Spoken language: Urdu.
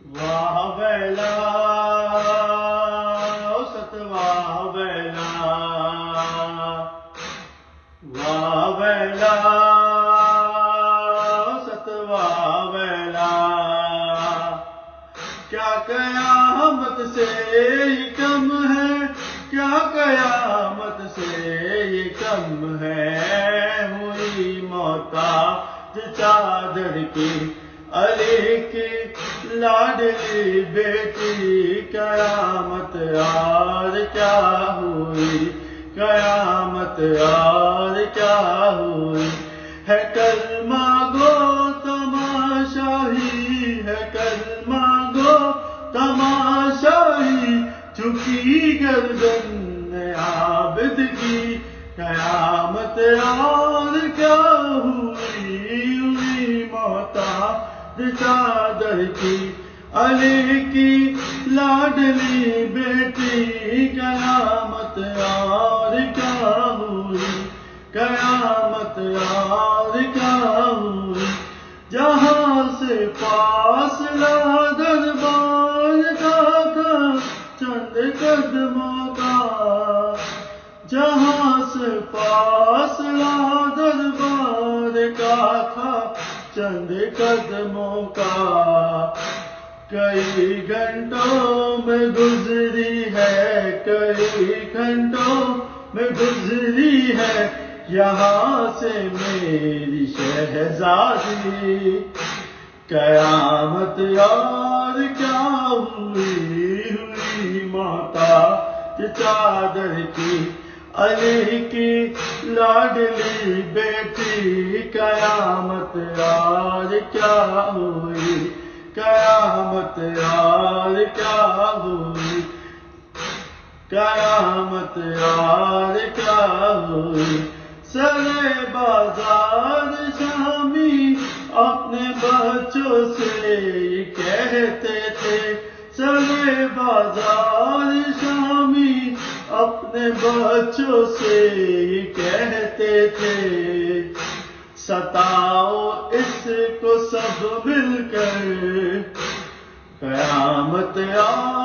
واہ بیلا ست واہ بیلا واہ بیلا ست واہ بیلا کیا قیامت سے یہ کم ہے؟ کیا قیامت سے یہ کم ہے؟ ہوئی موتا چادر کی علی کی لاڈلی بیٹی، قیامت آر کیا ہوئی؟ قیامت آر کیا ہوئی؟ ہے کلمہ گو تماشاہی ہے کلمہ گو تماشاہی چکی گردن عابد کی، قیامت اور چادر کی، علی کی، لاڈلی بیٹی قیامت اور کیا ہوئی؟ قیامت اور کیا ہوئی؟ جہاں سے فاصلہ دربار کا تھا، چند قدموں کا۔ جہاں سے فاصلہ دربار کا تھا چند قدموں کا کئی گھنٹوں میں گزری ہے، کئی گھنٹوں میں گزری ہے۔ یہاں سے میری شہزادی، قیامت یار کیا ہوئی ہوئی ماتا چادر کی علی کی لاڈلی بیٹی قیامت یار کیا ہوئی؟ قیامت یار کیا ہوئی؟ قیامت یار کیا ہوئی؟ سرے بازار شامی اپنے بچوں سے کہتے تھے، سرے بازار شامی اپنے بچوں سے کہتے تھے ستاؤ اس کو سب مل کر۔ قیامت آ